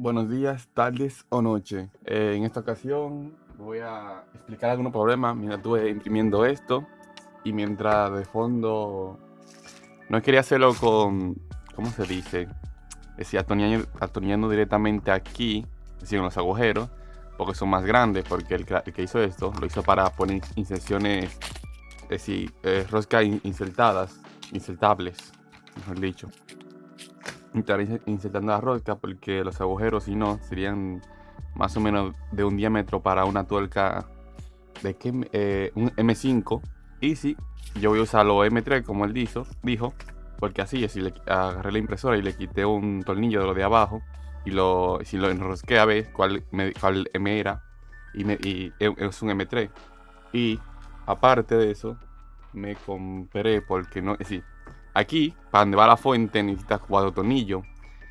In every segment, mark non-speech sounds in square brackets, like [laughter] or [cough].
Buenos días, tardes o noche. Eh, en esta ocasión voy a explicar algunos problemas mientras estuve imprimiendo esto y mientras de fondo no quería hacerlo con, ¿cómo se dice? Es decir, atornillando, directamente aquí, es decir, en los agujeros, porque son más grandes, porque el, que hizo esto lo hizo para poner inserciones, es decir, eh, roscas insertadas, insertables, mejor dicho estar insertando la rosca porque los agujeros si no serían más o menos de un diámetro para una tuerca de que, eh, un M5 y si yo voy a usar los M3 como él dijo, dijo porque así si agarré la impresora y le quité un tornillo de lo de abajo y lo si lo enrosqué a ver cuál, cuál M era y, y es un M3 y aparte de eso me compré porque no es decir Aquí, para donde va la fuente, necesitas cuatro tornillos.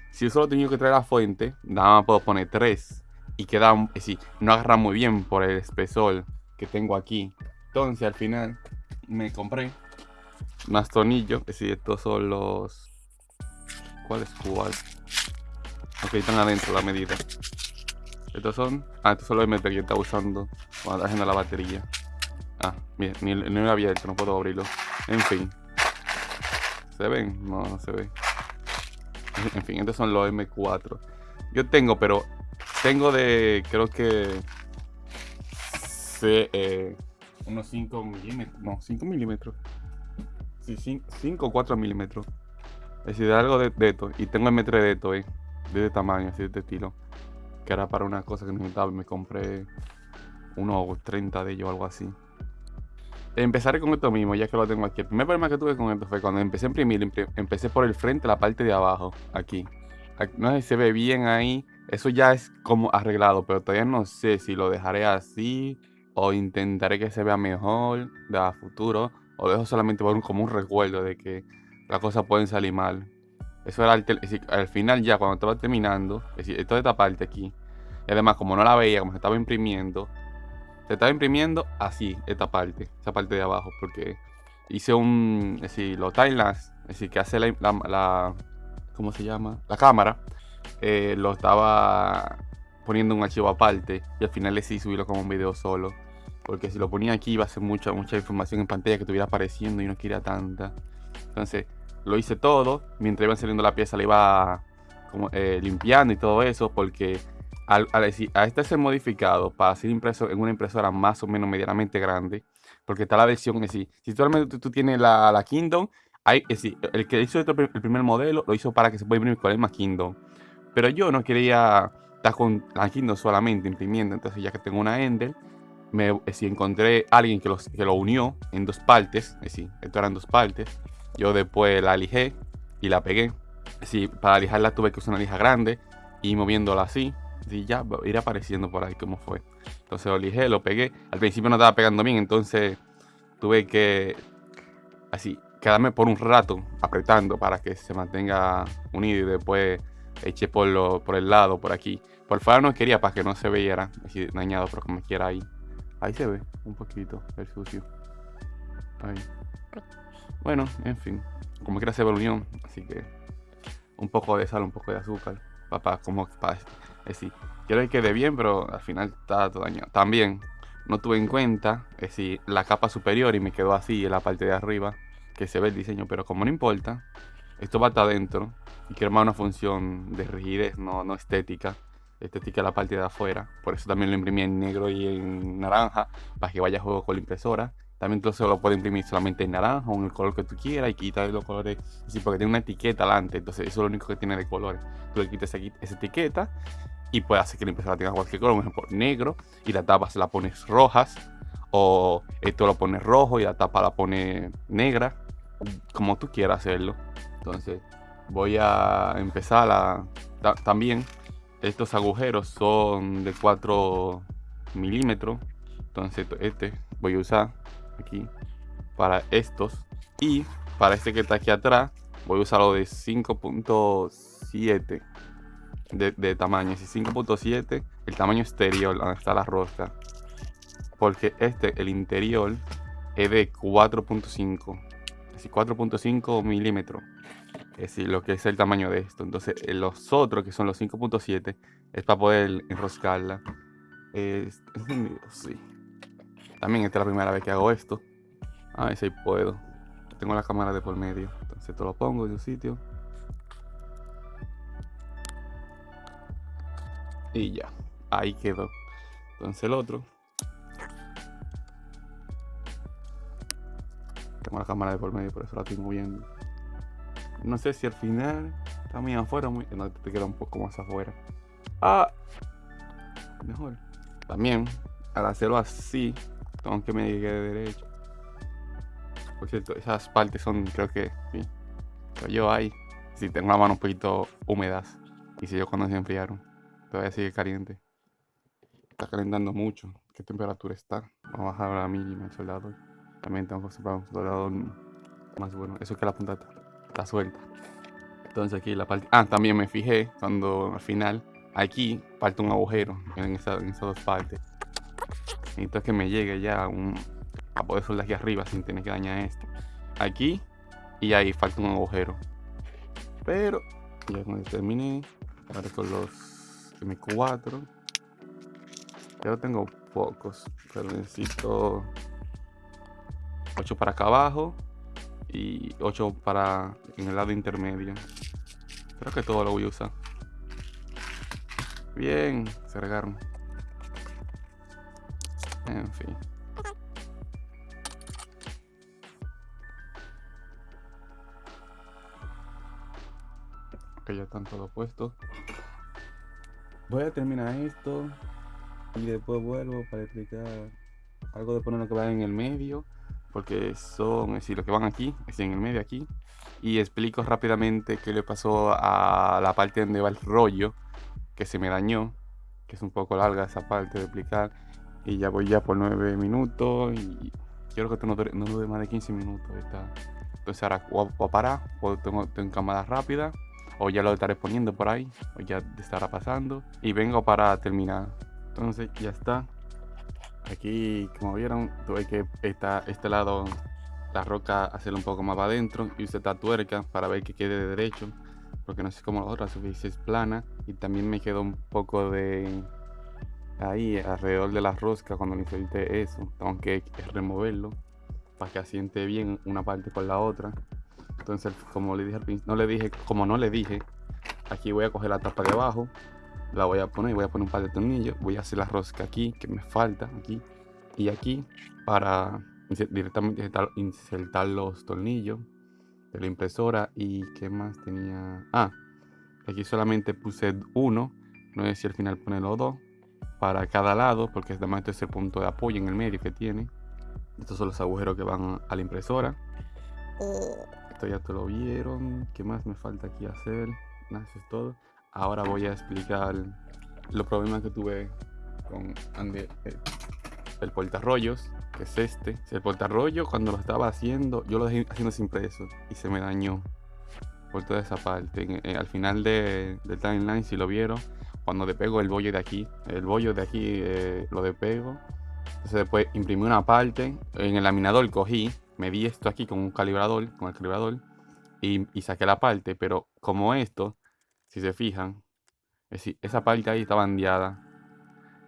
Si yo solo tengo que traer la fuente, nada más puedo poner tres. Y queda, es decir, no agarra muy bien por el espesor que tengo aquí. Entonces, al final, me compré más tornillos. Es decir, estos son los... ¿Cuál es cuál? Ok, están adentro la medida. Estos son... Ah, estos son los MT que está usando cuando está haciendo la batería. Ah, bien, ni, ni lo había hecho, no puedo abrirlo. En fin. ¿Se ven? No, no se ve. [laughs] En fin, estos son los M4. Yo tengo, pero tengo de, creo que... Eh, unos 5 milímetros. No, 5 milímetros. Sí, 5 o 4 milímetros. Es decir, de algo de, esto. Y tengo M3 de esto, eh. De este tamaño, así de este estilo. Que era para una cosa que necesitaba. Me compré unos 30 de ellos o algo así. Empezaré con esto mismo, ya que lo tengo aquí. El primer problema que tuve con esto fue cuando empecé a imprimir, empecé por el frente, la parte de abajo, aquí. No sé si se ve bien ahí. Eso ya es como arreglado, pero todavía no sé si lo dejaré así o intentaré que se vea mejor de a futuro o dejo solamente por un, como un recuerdo de que las cosas pueden salir mal. Eso era al, final ya cuando estaba terminando, es decir, toda esta parte aquí. Y además como no la veía, como se estaba imprimiendo, se estaba imprimiendo así, esta parte, esa parte de abajo, porque hice un, es decir, los timelapse, es decir, que hace la, ¿cómo se llama? La cámara, eh, lo estaba poniendo un archivo aparte y al final decidí subirlo como un video solo. Porque si lo ponía aquí iba a ser mucha, mucha información en pantalla que estuviera apareciendo y no quería tanta. Entonces lo hice todo. Mientras iba saliendo la pieza la iba como, eh, limpiando y todo eso. Porque decir, a este ser modificado para ser impreso en una impresora más o menos medianamente grande, porque está la versión, es decir, si tú, tú tienes la, la Kingdom, hay, es decir, el que hizo el primer modelo lo hizo para que se pueda imprimir con el más Kingdom. Pero yo no quería estar con la Kingdom solamente imprimiendo, entonces ya que tengo una Ender, me, es encontré a alguien que, los, que lo unió en dos partes, es decir, esto eran dos partes, yo después la lijé y la pegué. Es decir, para lijarla tuve que usar una lija grande y moviéndola así y ya ir apareciendo por ahí cómo fue. Entonces lo lijé, lo pegué. Al principio no estaba pegando bien, entonces tuve que así quedarme por un rato apretando para que se mantenga unido y después eché por, lo, por el lado, por aquí. Por fuera no quería para que no se viera así dañado, pero como quiera ahí. Ahí se ve un poquito el sucio. Ahí. Bueno, en fin. Como quiera se ve la unión, así que un poco de sal, un poco de azúcar. Papá, como para es decir, quiero que quede bien, pero al final está todo dañado. También no tuve en cuenta, es decir, la capa superior y me quedó así en la parte de arriba, que se ve el diseño, pero como no importa, esto va hasta adentro y quiero más una función de rigidez, no, no estética. Estética la parte de afuera, por eso también lo imprimí en negro y en naranja, para que vaya a juego con la impresora. También entonces lo puedo imprimir solamente en naranja o en el color que tú quieras y quitar los colores. Sí, porque tiene una etiqueta delante, entonces eso es lo único que tiene de colores. Tú le quitas esa etiqueta y puede hacer que la impresora tenga cualquier color, por ejemplo, negro y la tapa se la pones rojas o esto lo pones rojo y la tapa la pone negra, como tú quieras hacerlo. Entonces voy a empezar a... también estos agujeros son de 4 milímetros, entonces este voy a usar aquí para estos y para este que está aquí atrás voy a usarlo de 5.7 de, tamaño. Si 5.7, el tamaño exterior, donde está la rosca. Porque este, el interior, es de 4.5. Así 4.5 milímetros. es decir, lo que es el tamaño de esto. Entonces, eh, los otros, que son los 5.7, es para poder enroscarla. Es, sí. También esta es la primera vez que hago esto. A ver si puedo. Tengo la cámara de por medio. Entonces, esto lo pongo en su sitio. Y ya. Ahí quedó. Entonces, el otro. Tengo la cámara de por medio, por eso la estoy moviendo. No sé si al final está muy afuera, muy... No, te queda un poco más afuera. Ah, mejor. También, al hacerlo así, tengo que me llegue de derecho. Por cierto, esas partes son, creo que. Pero yo ahí, si tengo la mano un poquito húmedas. Y si yo cuando se enfriaron, todavía sigue caliente. Está calentando mucho. ¿Qué temperatura está? Vamos a bajar a la mínima el soldado. También tengo que comprar un soldado más bueno. Eso es que la punta está suelta. Entonces aquí la parte... Ah, también me fijé cuando al final aquí falta un agujero en, esas dos partes. Necesito que me llegue ya un, a poder soldar aquí arriba sin tener que dañar esto. Aquí y ahí falta un agujero. Pero ya cuando terminé, ahora con los M4. Yo tengo pocos, pero necesito 8 para acá abajo y 8 para en el lado intermedio. Creo que todo lo voy a usar. Bien, se regaron. En fin. Ok, ya están todos puestos. Voy a terminar esto y después vuelvo para explicar algo de poner lo que va en el medio porque son, es decir, los que van aquí, es en el medio aquí, y explico rápidamente qué le pasó a la parte donde va el rollo, que se me dañó, que es un poco larga esa parte de explicar, y ya voy ya por 9 minutos, y quiero que esto no no dure más de 15 minutos. Esta. Entonces ahora voy a parar, tengo, tengo cámara rápida, o ya lo estaré poniendo por ahí, o ya estará pasando, y vengo para terminar. Entonces ya está, Aquí, como vieron, tuve que esta, este lado, la roca, hacerlo un poco más para adentro y usé esta tuerca para ver que quede de derecho, porque no sé cómo la otra superficie es plana y también me quedó un poco de ahí alrededor de la rosca cuando le inserté eso, tengo que removerlo para que asiente bien una parte con la otra. Entonces, como le dije al no le dije, como no le dije, aquí voy a coger la tapa de abajo la voy a poner, voy a poner un par de tornillos, voy a hacer la rosca aquí, que me falta, aquí, y aquí, para directamente insertar, los tornillos de la impresora, y qué más tenía, ah, aquí solamente puse uno, no sé si al final los dos, para cada lado, porque además este es el punto de apoyo en el medio que tiene, estos son los agujeros que van a la impresora, esto ya te lo vieron, qué más me falta aquí hacer, nada, eso es todo. Ahora voy a explicar los problemas que tuve con el, el portarrollos, que es este. El portarrollo cuando lo estaba haciendo, yo lo dejé haciendo sin peso y se me dañó por toda esa parte. al final de, del timeline, si lo vieron, cuando despego el bollo de aquí, el bollo de aquí eh, lo despego. Entonces después imprimí una parte, en el laminador cogí, me di esto aquí con un calibrador, con el calibrador, y, saqué la parte, pero como esto si se fijan, es decir, esa parte ahí está bandeada.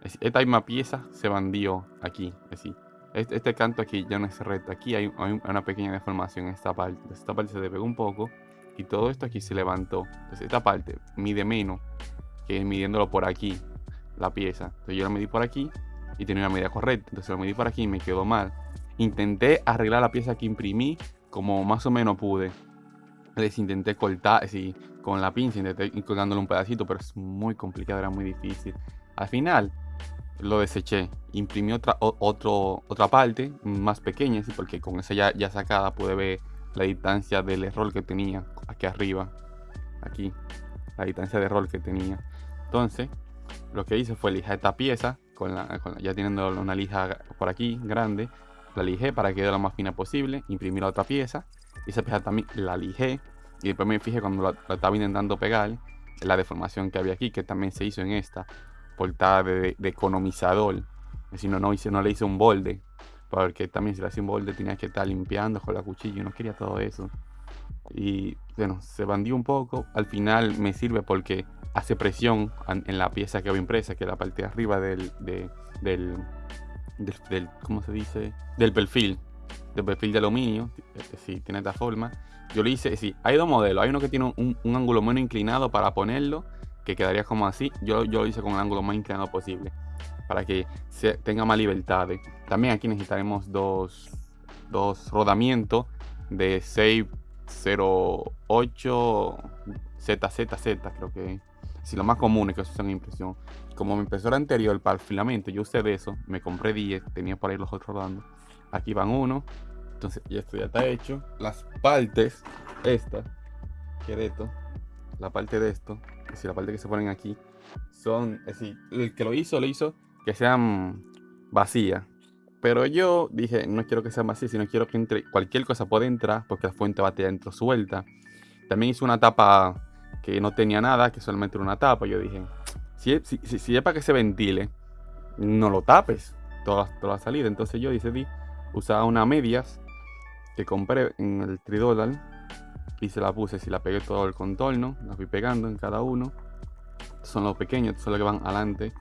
esta misma pieza se bandió aquí. Es decir, este, este, canto aquí ya no es recto. Aquí hay, una pequeña deformación en esta parte. esta parte se despegó un poco y todo esto aquí se levantó. Entonces esta parte mide menos que midiéndolo por aquí, la pieza. Entonces yo la medí por aquí y tenía una medida correcta. Entonces lo medí por aquí y me quedó mal. Intenté arreglar la pieza que imprimí como más o menos pude. Les intenté cortar, así, con la pinza, intenté colgándole un pedacito, pero es muy complicado, era muy difícil. Al final lo deseché, imprimí otra, otra parte más pequeña, ¿sí? porque con esa ya, ya sacada pude ver la distancia del error que tenía aquí arriba, aquí, la distancia de error que tenía. Entonces, lo que hice fue lijar esta pieza, con ya teniendo una lija por aquí grande, la lijé para que quede lo más fina posible, imprimí la otra pieza, y esa pieza también la lijé, y después me fijé cuando la, estaba intentando pegar, la deformación que había aquí, que también se hizo en esta portada de, economizador. Es no, no, hice, no le hice un bolde, porque también si le hacía un bolde tenía que estar limpiando con la cuchilla y no quería todo eso. y bueno, se bandió un poco. Al final me sirve porque hace presión en la pieza que voy impresa, que es la parte de arriba del, del, del, ¿cómo se dice? Del perfil, del perfil de aluminio, si tiene esta forma. Yo le hice, sí, hay dos modelos, hay uno que tiene un, un ángulo menos inclinado para ponerlo, que quedaría como así, yo, yo lo hice con el ángulo más inclinado posible, para que tenga más libertad. También aquí necesitaremos dos, dos rodamientos de 608 ZZZ, creo que si lo más común es que se usan impresión. Como mi impresora anterior para el filamento, yo usé de eso, me compré 10, tenía por ahí los otros rodando. Aquí van uno, entonces ya esto ya está hecho. Las partes, esta, que de esto, la parte de esto, es decir, la parte que se ponen aquí, son, es decir, el que lo hizo, lo hizo que sean vacías. Pero yo dije, no quiero que sean vacías, sino quiero que entre cualquier cosa pueda entrar, porque la fuente va a tener dentro suelta. También hice una tapa que no tenía nada, que solamente era una tapa. Yo dije, si, si, si, es para que se ventile, no lo tapes toda, toda la salida. Entonces yo decidí usar una medias que compré en el tridólar y se la puse, si la pegué todo el contorno, la fui pegando en cada uno. son los pequeños, son los que van adelante,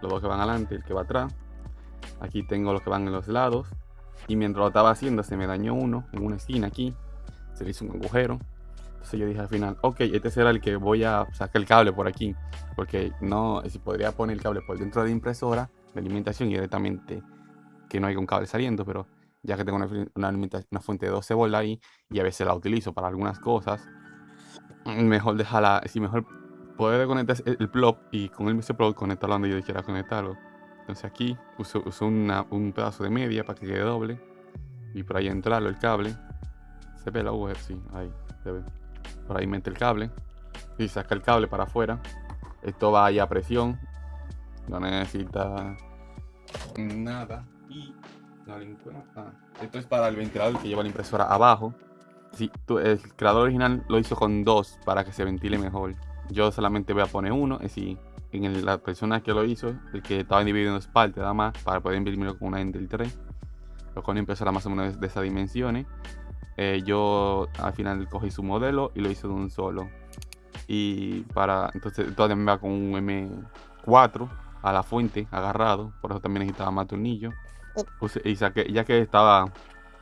los dos que van adelante, el que va atrás. Aquí tengo los que van en los lados. Y mientras lo estaba haciendo se me dañó uno en una esquina aquí. Se le hizo un agujero. Entonces yo dije al final, ok, este será el que voy a sacar el cable por aquí. Porque no, si podría poner el cable por dentro de la impresora de alimentación y directamente que no haya un cable saliendo, pero ya que tengo una, una, fuente de 12 volts ahí y a veces la utilizo para algunas cosas, mejor dejarla, si mejor poder conectar el plug y con el mismo plug conectarlo donde yo quiera conectarlo. Entonces aquí uso, uso un pedazo de media para que quede doble y por ahí entrarlo el cable. Se ve la agujero, sí, ahí se ve. Por ahí mete el cable y saca el cable para afuera. Esto va ahí a presión, no necesita nada y Ah, esto es para el ventilador que lleva la impresora abajo. Sí, el creador original lo hizo con dos para que se ventile mejor. Yo solamente voy a poner uno, es decir, en la persona que lo hizo, el que estaba dividido en dos partes nada más, para poder imprimirlo con una Intel 3. Lo con una impresora más o menos de esas dimensiones. Eh, yo al final cogí su modelo y lo hice de un solo. Y para, entonces todavía me va con un M4 a la fuente agarrado, por eso también necesitaba más tornillos y saqué, ya que estaba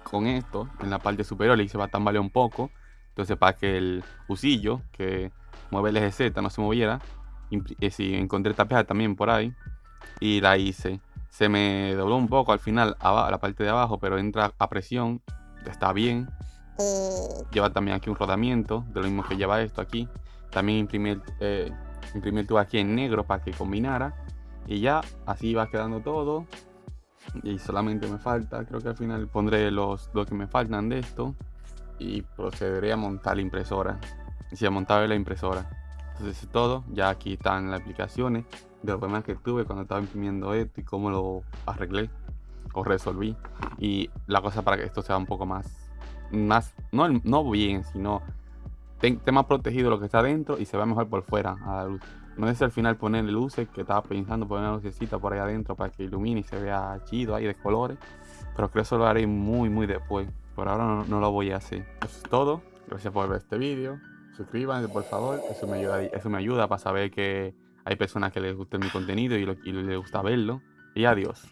con esto en la parte superior, le hice tambalear un poco. Entonces, para que el fusillo que mueve el eje Z no se moviera, eh, sí, encontré tapeada también por ahí y la hice. Se me dobló un poco al final a la parte de abajo, pero entra a presión, está bien. Lleva también aquí un rodamiento, de lo mismo que lleva esto aquí. También imprimí el, eh, aquí en negro para que combinara. Y ya, así va quedando todo y solamente me falta, creo que al final pondré los, dos que me faltan de esto y procederé a montar la impresora. Si a montar la impresora. Entonces es todo, ya aquí están las aplicaciones de los problemas que tuve cuando estaba imprimiendo esto y cómo lo arreglé o resolví. Y la cosa para que esto sea un poco más, más no, no bien, sino esté más protegido lo que está dentro y se vea mejor por fuera a la luz. No es al final ponerle luces, que estaba pensando poner una lucecita por ahí adentro para que ilumine y se vea chido ahí de colores. Pero creo que eso lo haré muy, muy después. Por ahora no, lo voy a hacer. Eso es todo. Gracias por ver este vídeo. Suscríbanse, por favor. Eso me ayuda, eso me ayuda para saber que hay personas que les gusta mi contenido y, y les gusta verlo. Y adiós.